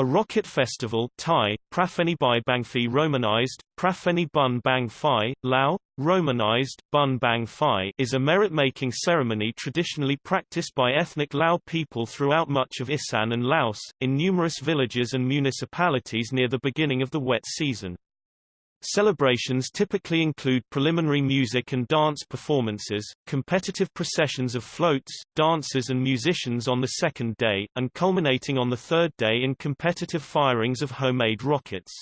A rocket festival Thai, Prafeni Bai romanized, Prafeni Bun Bang Lao, romanized, Bun Bang is a merit-making ceremony traditionally practiced by ethnic Lao people throughout much of Isan and Laos, in numerous villages and municipalities near the beginning of the wet season. Celebrations typically include preliminary music and dance performances, competitive processions of floats, dancers and musicians on the second day, and culminating on the third day in competitive firings of homemade rockets.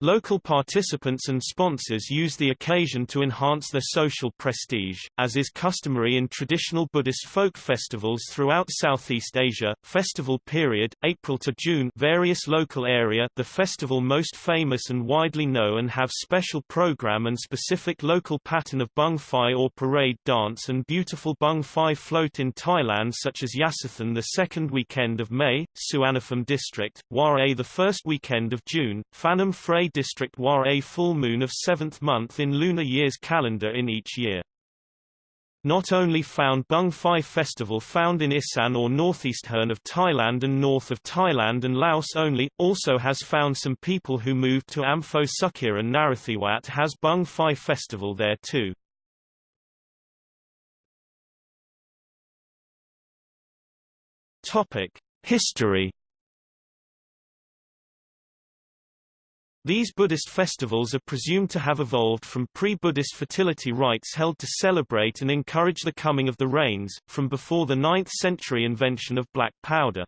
Local participants and sponsors use the occasion to enhance their social prestige, as is customary in traditional Buddhist folk festivals throughout Southeast Asia. Festival period, April to June various local area The festival most famous and widely known and have special program and specific local pattern of Bung Phai or parade dance and beautiful Bung Phai float in Thailand such as Yasothon the second weekend of May, Suanaphum district, Waray the first weekend of June, Phanom Phray district war a full moon of seventh month in lunar year's calendar in each year. Not only found Bung Phai Festival found in Isan or northeast Hern of Thailand and north of Thailand and Laos only, also has found some people who moved to Ampho Sukir and Narathiwat has Bung Phai Festival there too. Topic: History These Buddhist festivals are presumed to have evolved from pre-Buddhist fertility rites held to celebrate and encourage the coming of the rains, from before the 9th century invention of black powder.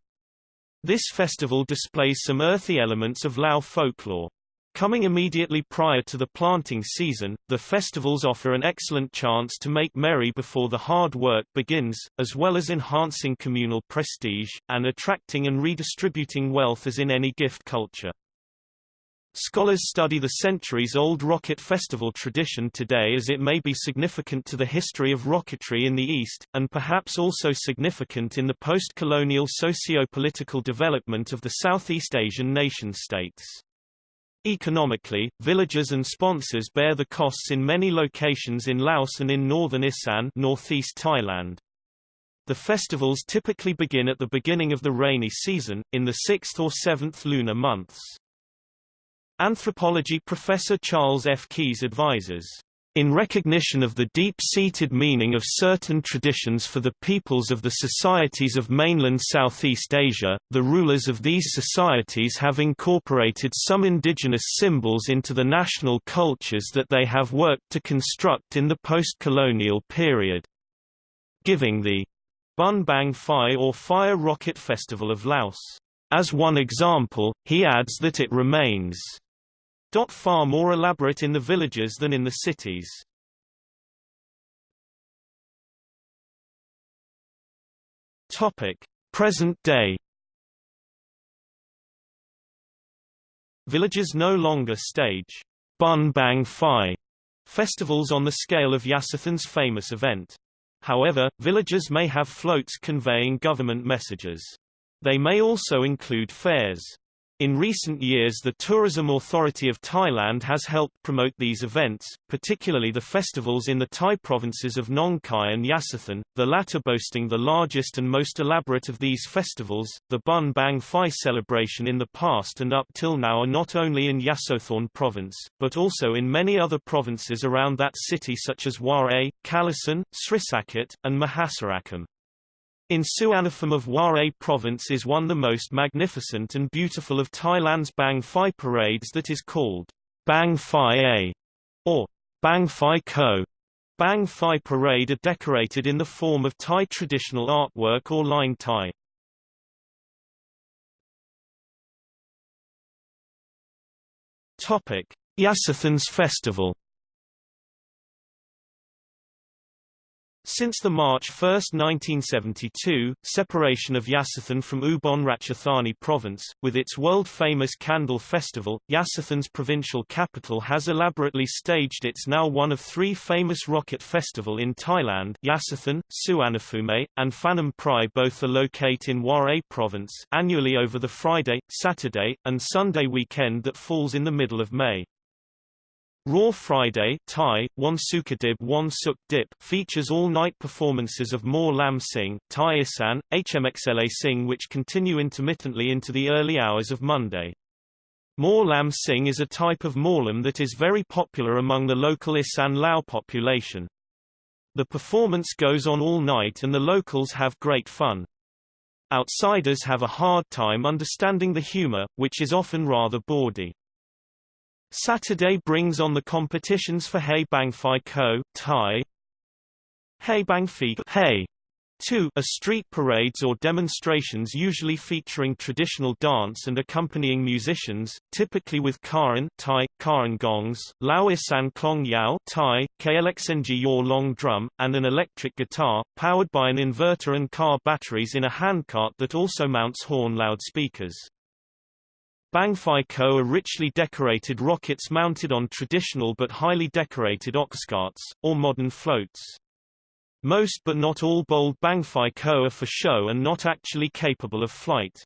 This festival displays some earthy elements of Lao folklore. Coming immediately prior to the planting season, the festivals offer an excellent chance to make merry before the hard work begins, as well as enhancing communal prestige, and attracting and redistributing wealth as in any gift culture. Scholars study the centuries-old rocket festival tradition today as it may be significant to the history of rocketry in the East, and perhaps also significant in the post-colonial socio-political development of the Southeast Asian nation-states. Economically, villagers and sponsors bear the costs in many locations in Laos and in northern Isan northeast Thailand. The festivals typically begin at the beginning of the rainy season, in the sixth or seventh lunar months. Anthropology professor Charles F. Keyes advises, in recognition of the deep-seated meaning of certain traditions for the peoples of the societies of mainland Southeast Asia, the rulers of these societies have incorporated some indigenous symbols into the national cultures that they have worked to construct in the post-colonial period. Giving the Bun Bang Phai or Fire Rocket Festival of Laos. As one example, he adds that it remains Not far more elaborate in the villages than in the cities. Topic: Present day. Villages no longer stage Bun Bang Phai festivals on the scale of Yasothon's famous event. However, villages may have floats conveying government messages. They may also include fairs. In recent years the Tourism Authority of Thailand has helped promote these events, particularly the festivals in the Thai provinces of Nong Khai and Yasothon, the latter boasting the largest and most elaborate of these festivals. The Bun Bang Phai celebration in the past and up till now are not only in Yasothon province, but also in many other provinces around that city such as Waray, Kalasan, Srisaket, and Mahasarakam. In Suanaphum of Waray province is one the most magnificent and beautiful of Thailand's Bang Phai parades that is called Bang Phai A or Bang Phai Ko. Bang Phai parade are decorated in the form of Thai traditional artwork or line Thai. Topic: Yasothon's festival Since the March 1, 1972, separation of Yasothon from Ubon Ratchathani province, with its world-famous Candle Festival, Yasothon's provincial capital has elaborately staged its now one of three famous rocket festival in Thailand Yasothon, Suanaphume, and Phanam Phrai both are located in Waray province annually over the Friday, Saturday, and Sunday weekend that falls in the middle of May. Raw Friday Thai, One Sukadib Dip features all-night performances of More Lam Sing, Thai Isan, HMXLA Sing which continue intermittently into the early hours of Monday. More Lam Sing is a type of morlam that is very popular among the local Isan Lao population. The performance goes on all night and the locals have great fun. Outsiders have a hard time understanding the humor, which is often rather bawdy. Saturday brings on the competitions for Hey Bang Phai Ko, Thai Hey Bang Phi Hey 2 are street parades or demonstrations usually featuring traditional dance and accompanying musicians, typically with karan Thai, karan gongs, Lao Isan Klong Yao Thai, KLXNG Yor long drum, and an electric guitar, powered by an inverter and car batteries in a handcart that also mounts horn loudspeakers. Bang Phai Ko are richly decorated rockets mounted on traditional but highly decorated oxcarts, or modern floats. Most but not all bold Bangfai Ko are for show and not actually capable of flight.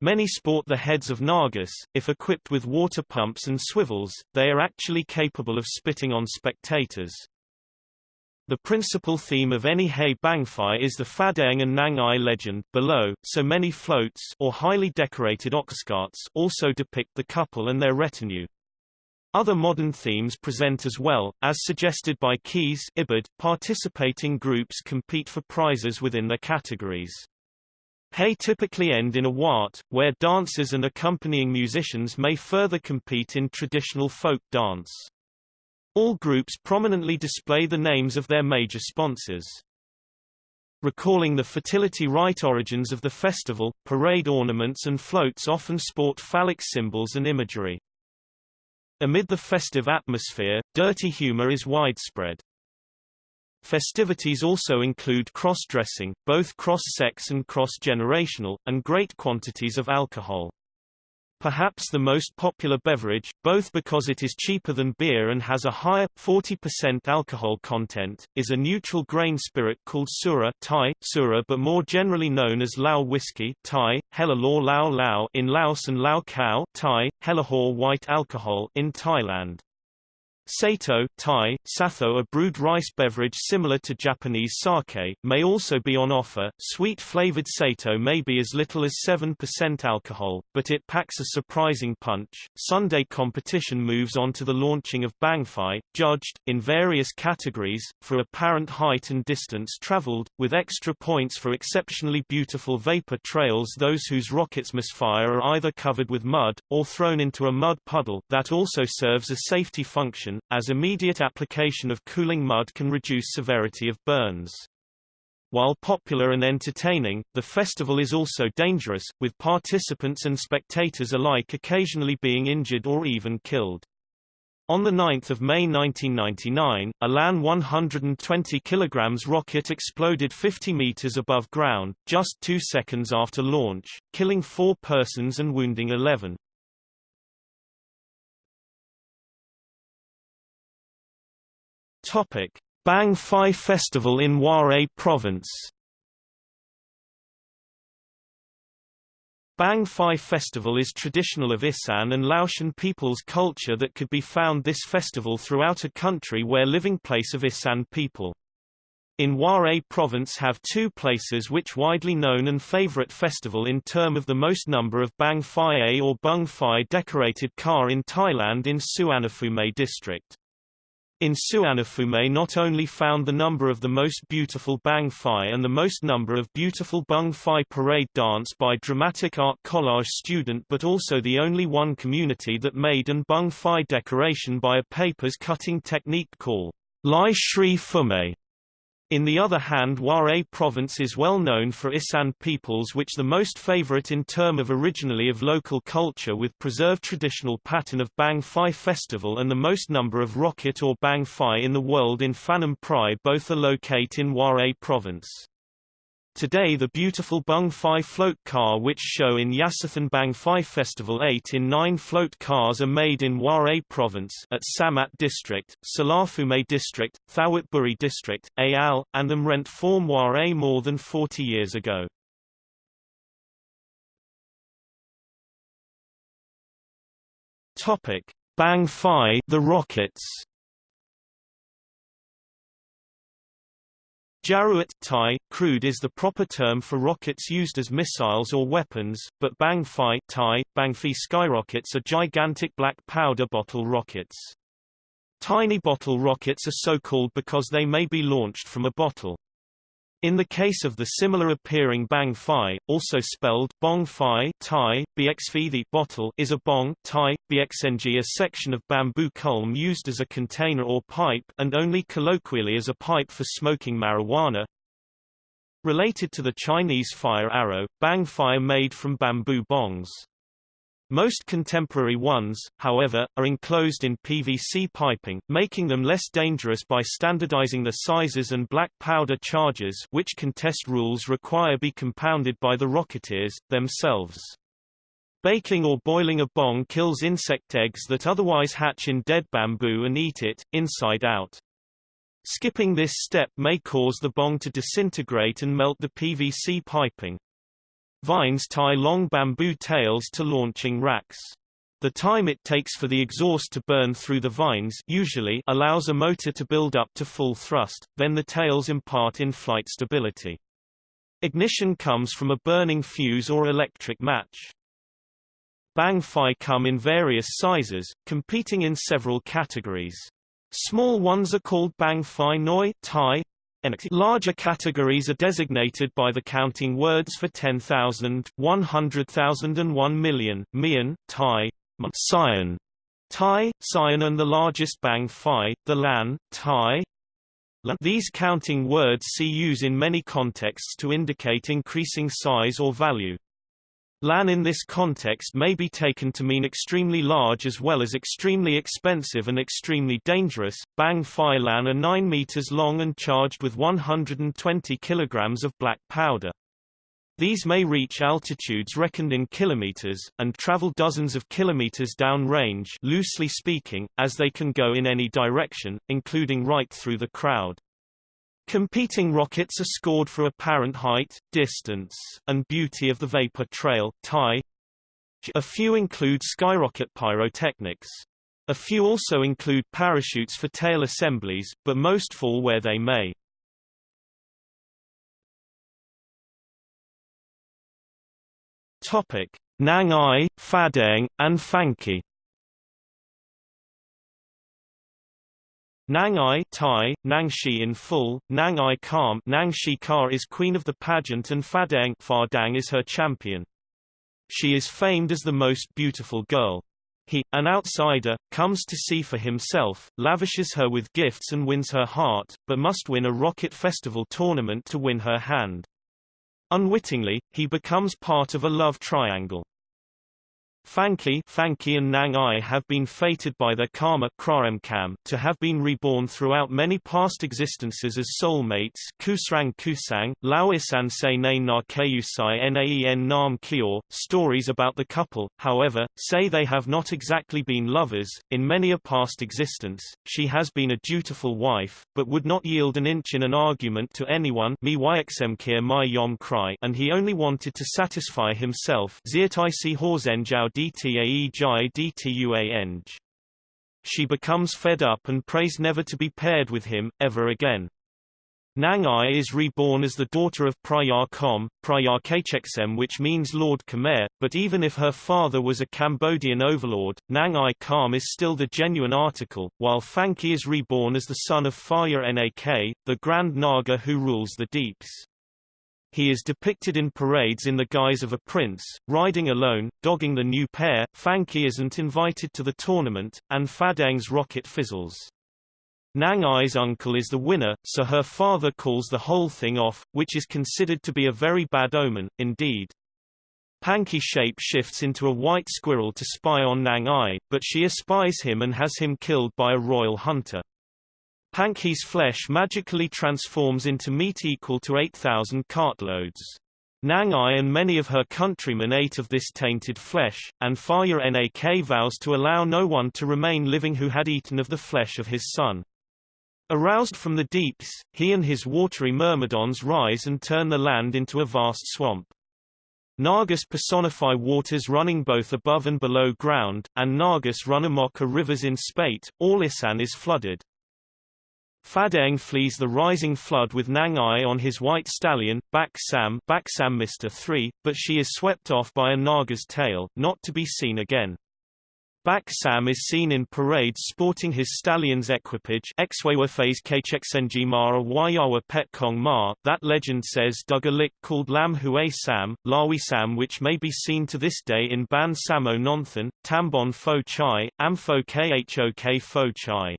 Many sport the heads of Nagas, if equipped with water pumps and swivels, they are actually capable of spitting on spectators. The principal theme of any Hey Bangfai is the Fadeng and Nangai legend, below, so many floats or highly decorated oxcarts also depict the couple and their retinue. Other modern themes present as well, as suggested by Keyes Ibid. Participating groups compete for prizes within their categories. Hay typically end in a wat, where dancers and accompanying musicians may further compete in traditional folk dance. All groups prominently display the names of their major sponsors. Recalling the fertility rite origins of the festival, parade ornaments and floats often sport phallic symbols and imagery. Amid the festive atmosphere, dirty humor is widespread. Festivities also include cross-dressing, both cross-sex and cross-generational, and great quantities of alcohol. Perhaps the most popular beverage, both because it is cheaper than beer and has a higher 40% alcohol content, is a neutral grain spirit called sura Thai, sura but more generally known as Lao whiskey Thai, Hellalor Lao Lao in Laos and Lao Khao Thai, Hellahor white alcohol in Thailand. Sato Thai, Satho a brewed rice beverage similar to Japanese sake, may also be on offer. Sweet-flavored Sato may be as little as 7% alcohol, but it packs a surprising punch. Sunday competition moves on to the launching of Bangfai, judged, in various categories, for apparent height and distance traveled, with extra points for exceptionally beautiful vapor trails those whose rockets misfire are either covered with mud, or thrown into a mud puddle that also serves a safety function as immediate application of cooling mud can reduce severity of burns. While popular and entertaining, the festival is also dangerous, with participants and spectators alike occasionally being injured or even killed. On 9 May 1999, a LAN 120 kg rocket exploded 50 meters above ground, just two seconds after launch, killing four persons and wounding 11. Topic: Bang Phai Festival in Waray Province. Bang Phai Festival is traditional of Isan and Laotian people's culture that could be found this festival throughout a country where living place of Isan people. In Waray province have two places which widely known and favorite festival in term of the most number of Bang Phai or Bung Phai decorated car in Thailand in Suvarnabhumi district. In Suvarnabhumi not only found the number of the most beautiful Bang Phai and the most number of beautiful Bung Phai parade dance by dramatic art collage student but also the only one community that made an Bung Phai decoration by a papers cutting technique called Lai Shri Fume. In the other hand Waray province is well known for Isan peoples which the most favorite in term of originally of local culture with preserved traditional pattern of Bang Phai festival and the most number of rocket or Bang Phai in the world in Phanom Prai both are locate in Waray province. Today the beautiful Bung Phai float car which show in Yasothon Bang Phai Festival 8 in 9 float cars are made in Waray province at Samat district, Salaphume district, Thawatburi district, Ayal, and them rent form Waray more than 40 years ago. Bang Fi the rockets. Jaruat Thai, crude is the proper term for rockets used as missiles or weapons, but Bang Fi Thai, Bang Fi skyrockets are gigantic black powder bottle rockets. Tiny bottle rockets are so called because they may be launched from a bottle. In the case of the similar appearing bang phi, also spelled bong phi Thai, bxv bottle is a bong Thai, bxng a section of bamboo culm used as a container or pipe and only colloquially as a pipe for smoking marijuana. Related to the Chinese fire arrow, bang phi made from bamboo bongs. Most contemporary ones, however, are enclosed in PVC piping, making them less dangerous by standardizing the sizes and black powder charges which contest rules require be compounded by the rocketeers, themselves. Baking or boiling a bong kills insect eggs that otherwise hatch in dead bamboo and eat it, inside out. Skipping this step may cause the bong to disintegrate and melt the PVC piping. Vines tie long bamboo tails to launching racks. The time it takes for the exhaust to burn through the vines usually allows a motor to build up to full thrust, then the tails impart in-flight stability. Ignition comes from a burning fuse or electric match. Bang come in various sizes, competing in several categories. Small ones are called Bang Noi Thai, Larger categories are designated by the counting words for 10,000, 100,000 and 1 million, Mian, Thai, Sion, Thai, Sion and the largest Bang Phi, the Lan, Thai. These counting words see use in many contexts to indicate increasing size or value. Lan in this context may be taken to mean extremely large as well as extremely expensive and extremely dangerous. Bang Phi Lan are 9 meters long and charged with 120 kilograms of black powder. These may reach altitudes reckoned in kilometers, and travel dozens of kilometers downrange loosely speaking, as they can go in any direction, including right through the crowd. Competing rockets are scored for apparent height, distance, and beauty of the vapor trail tie. A few include skyrocket pyrotechnics. A few also include parachutes for tail assemblies, but most fall where they may. Topic: Nang Ai, Phadang, and Phanky. Nang Ai Thai, Nang Shi in full, Nangai Kam Nang Shi Ka is queen of the pageant and Phadang, Phadang is her champion. She is famed as the most beautiful girl. He, an outsider, comes to see for himself, lavishes her with gifts and wins her heart, but must win a rocket festival tournament to win her hand. Unwittingly, he becomes part of a love triangle. Phanky, Phanky and Nang Ai have been fated by their karma to have been reborn throughout many past existences as soulmates Kusrang Kusang, Laoisan Se Ne Na Keusai Naen Nam Kior. Stories about the couple, however, say they have not exactly been lovers. In many a past existence, she has been a dutiful wife, but would not yield an inch in an argument to anyone and he only wanted to satisfy himself dtae jai dtuang. She becomes fed up and prays never to be paired with him, ever again. Nangai is reborn as the daughter of Prayar Kom, Prayar Kachexem which means Lord Khmer, but even if her father was a Cambodian overlord, Nangai Kam is still the genuine article, while Phanky is reborn as the son of Faya Nak, the Grand Naga who rules the deeps. He is depicted in parades in the guise of a prince, riding alone, dogging the new pair, Phanky isn't invited to the tournament, and Phadang's rocket fizzles. Nang Ai's uncle is the winner, so her father calls the whole thing off, which is considered to be a very bad omen, indeed. Phanky shape shifts into a white squirrel to spy on Nang Ai, but she espies him and has him killed by a royal hunter. Phanky's flesh magically transforms into meat equal to 8,000 cartloads. Nang Ai and many of her countrymen ate of this tainted flesh, and Faya Nak vows to allow no one to remain living who had eaten of the flesh of his son. Aroused from the deeps, he and his watery myrmidons rise and turn the land into a vast swamp. Nagas personify waters running both above and below ground, and Nagas run amok rivers in spate, all Isan is flooded. Phadeng flees the rising flood with Nang Ai on his white stallion, Bak Sam, Bak Sam Mr. 3, but she is swept off by a Naga's tail, not to be seen again. Bak Sam is seen in parades sporting his stallion's equipage Kcheksenji Mara Wayawa. That legend says dug a lick called Lam Hue Sam, Lawi Sam which may be seen to this day in Ban Samo Nonthan, Tambon Fo Chai, Amfo Khok Fo Chai.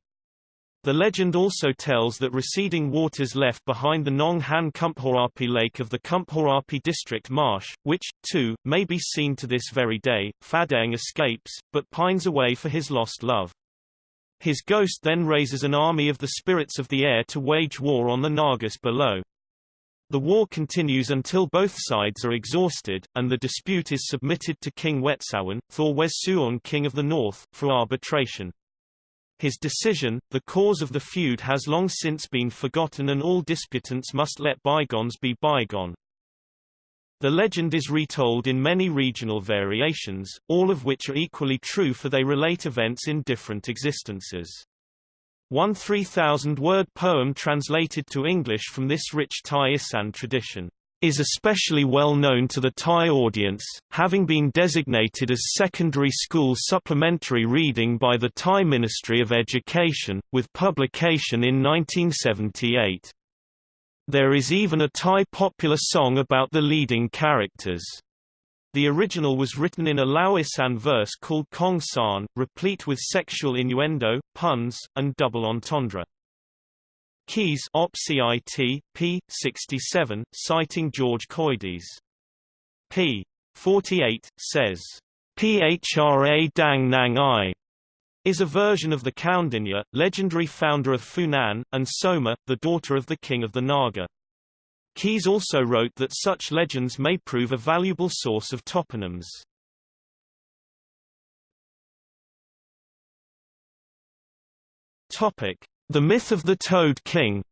The legend also tells that receding waters left behind the Nong Han Kumphorapi Lake of the Kumphorapi district marsh, which, too, may be seen to this very day. Phadeng escapes, but pines away for his lost love. His ghost then raises an army of the spirits of the air to wage war on the Nagas below. The war continues until both sides are exhausted, and the dispute is submitted to King Wetsawan, Thor Wesuon King of the North, for arbitration. His decision, the cause of the feud has long since been forgotten and all disputants must let bygones be bygone. The legend is retold in many regional variations, all of which are equally true for they relate events in different existences. One 3,000-word poem translated to English from this rich Thai Isan tradition is especially well known to the Thai audience, having been designated as secondary school supplementary reading by the Thai Ministry of Education, with publication in 1978. There is even a Thai popular song about the leading characters. The original was written in a Laoisan verse called Kong San, replete with sexual innuendo, puns, and double entendre. Keyes Op CIT, p. 67, citing George Coedès. p. 48, says, Phra Dang Nang I is a version of the Kaundinya, legendary founder of Funan, and Soma, the daughter of the king of the Naga. Keyes also wrote that such legends may prove a valuable source of toponyms. Topic: the myth of the Toad King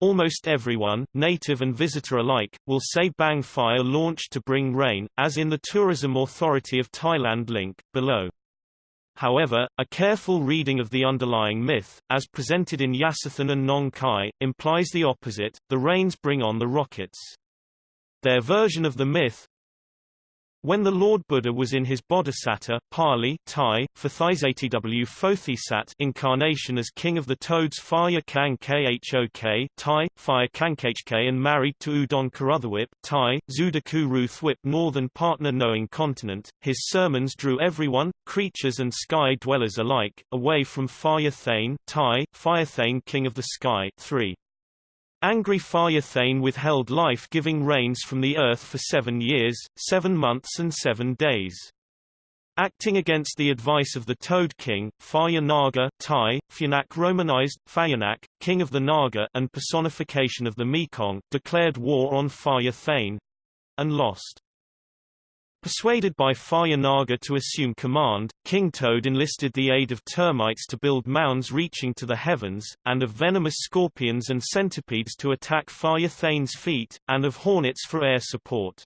Almost everyone, native and visitor alike, will say Bang Fire launched to bring rain, as in the Tourism Authority of Thailand link, below. However, a careful reading of the underlying myth, as presented in Yasothon and Nong Khai, implies the opposite, the rains bring on the rockets. Their version of the myth, when the Lord Buddha was in his Bodhisattva Pali Thai, Fathisatw Phothisat incarnation as king of the toads Phaya Kang Khok Thai, Phaya and married to Udon Karutherwip Thai, Zudaku Ruthwip northern partner knowing continent, his sermons drew everyone, creatures and sky dwellers alike, away from Phaya Thane Thai, Phaya Thane king of the sky 3. Angry Phaya withheld life-giving rains from the earth for seven years, seven months and seven days. Acting against the advice of the Toad King, Phaya Naga Thai, Phyanak Romanized, Phayanak, king of the Naga and personification of the Mekong, declared war on Phaya and lost. Persuaded by Phaya Naga to assume command, King Toad enlisted the aid of termites to build mounds reaching to the heavens, and of venomous scorpions and centipedes to attack Phaya Thane's feet, and of hornets for air support.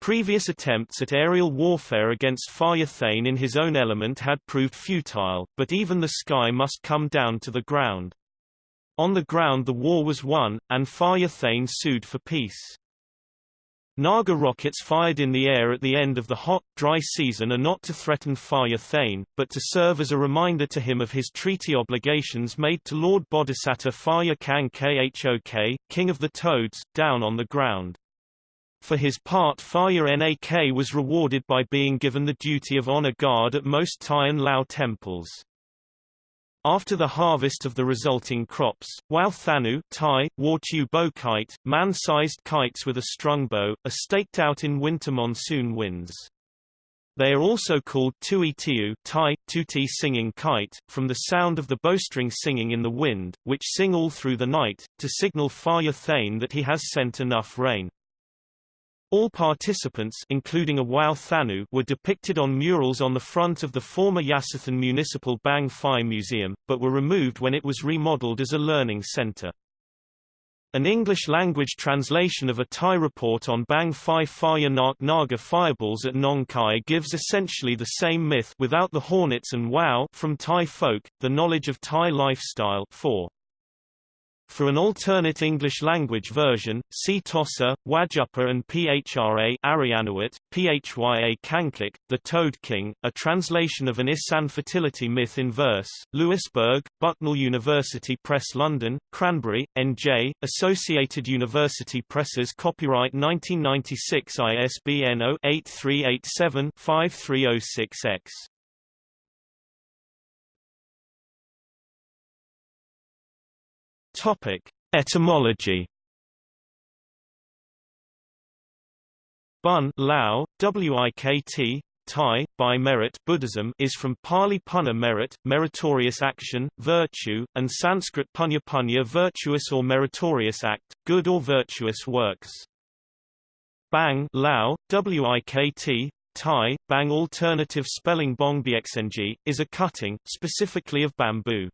Previous attempts at aerial warfare against Phaya Thane in his own element had proved futile, but even the sky must come down to the ground. On the ground the war was won, and Phaya Thane sued for peace. Naga rockets fired in the air at the end of the hot, dry season are not to threaten Phaya Thane, but to serve as a reminder to him of his treaty obligations made to Lord Bodhisattva Phaya Kang Khok, king of the toads, down on the ground. For his part Phaya Nak was rewarded by being given the duty of honor guard at most Thai and Lao temples. After the harvest of the resulting crops, Wao Thanu Thai, Wartu bow kite, man-sized kites with a strung bow, are staked out in winter monsoon winds. They are also called tui tiu Thai, tuti singing kite, from the sound of the bowstring singing in the wind, which sing all through the night, to signal Phaya Thane that he has sent enough rain. All participants including a Wao Thanu were depicted on murals on the front of the former Yasothon Municipal Bang Phai Museum, but were removed when it was remodeled as a learning center. An English-language translation of a Thai report on Bang Phai Phaya Nak Naga fireballs at Nong Khai gives essentially the same myth without the hornets and wow from Thai folk, the knowledge of Thai lifestyle 4. For an alternate English-language version, see Tossa, Wajupa and Phra Arianuit, Phya Kankik, The Toad King, a translation of an Isan fertility myth in verse, Lewisburg, Bucknell University Press London, Cranbury, N.J., Associated University Presses Copyright 1996 ISBN 0-8387-5306-X. Topic: Etymology. Bun Lao, Wikt, Thai, by merit Buddhism is from Pali punna merit, meritorious action, virtue, and Sanskrit punya punya virtuous or meritorious act, good or virtuous works. Bang Lao, Wikt, Thai, Bang alternative spelling Bongbiexng, is a cutting, specifically of bamboo.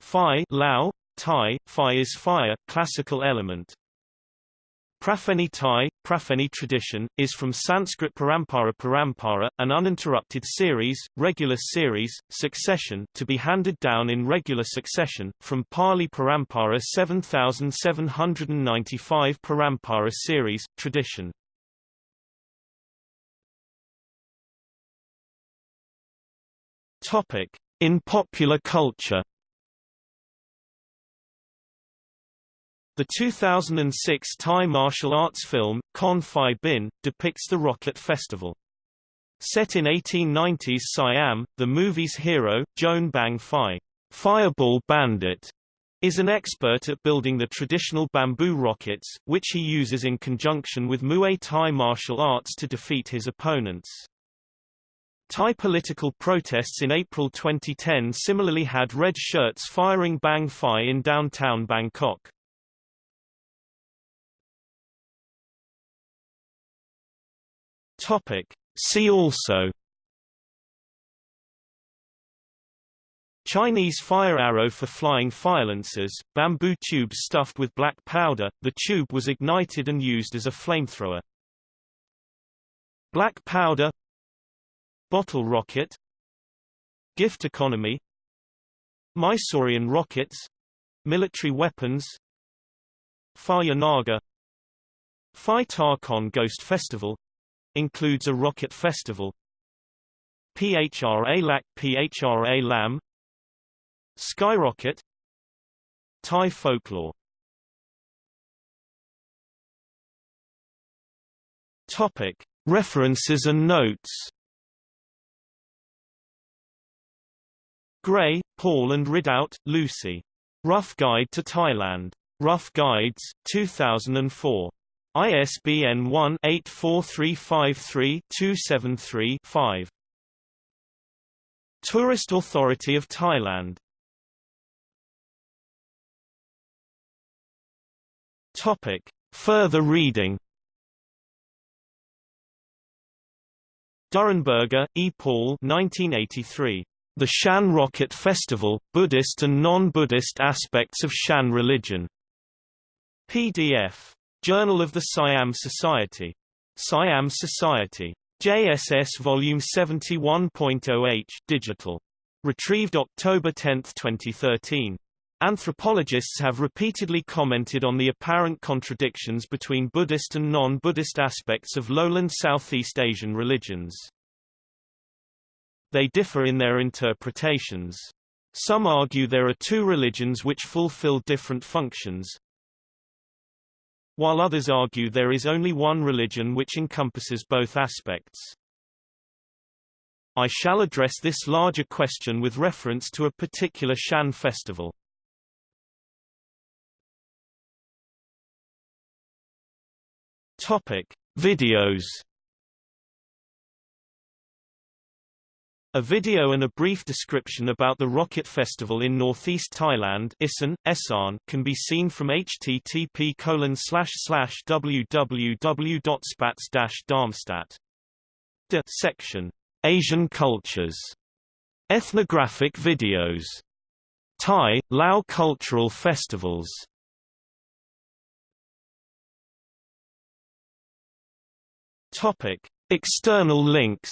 Phai Lao, Thai, Phi is fire, classical element. Prafeni Thai, Prafeni tradition, is from Sanskrit Parampara Parampara, an uninterrupted series, regular series, succession to be handed down in regular succession, from Pali Parampara 7795 Parampara series, tradition. In popular culture The 2006 Thai martial arts film, Kon Phi Bin, depicts the Rocket Festival. Set in 1890s Siam, the movie's hero, Joan Bang Phi, Fireball Bandit, is an expert at building the traditional bamboo rockets, which he uses in conjunction with Muay Thai martial arts to defeat his opponents. Thai political protests in April 2010 similarly had red shirts firing Bang Phi in downtown Bangkok. Topic. See also Chinese fire arrow for flying firelances, bamboo tubes stuffed with black powder, the tube was ignited and used as a flamethrower. Black powder Bottle rocket Gift economy Mysorean rockets Military weapons Phaya Naga Phi Ta Khon Ghost Festival Includes a rocket festival PHRA LAC PHRA LAM Skyrocket Thai folklore Topic References and notes Gray, Paul and Ridout, Lucy. Rough Guide to Thailand. Rough Guides, 2004. ISBN 1-84353-273-5. Tourist Authority of Thailand Topic. Further reading Durrenberger, E. Paul 1983. The Shan Rocket Festival, Buddhist and Non-Buddhist Aspects of Shan Religion. PDF. Journal of the Siam Society. Siam Society. JSS Volume 71.0h digital. Retrieved October 10, 2013. Anthropologists have repeatedly commented on the apparent contradictions between Buddhist and non-Buddhist aspects of lowland Southeast Asian religions. They differ in their interpretations. Some argue there are two religions which fulfill different functions, while others argue there is only one religion which encompasses both aspects. I shall address this larger question with reference to a particular Shan festival. Topic: Videos A video and a brief description about the Rocket Festival in northeast Thailand Isan, Esan, can be seen from http colon darmstadt section Asian Cultures. Ethnographic videos. Thai, Lao Cultural Festivals. External links.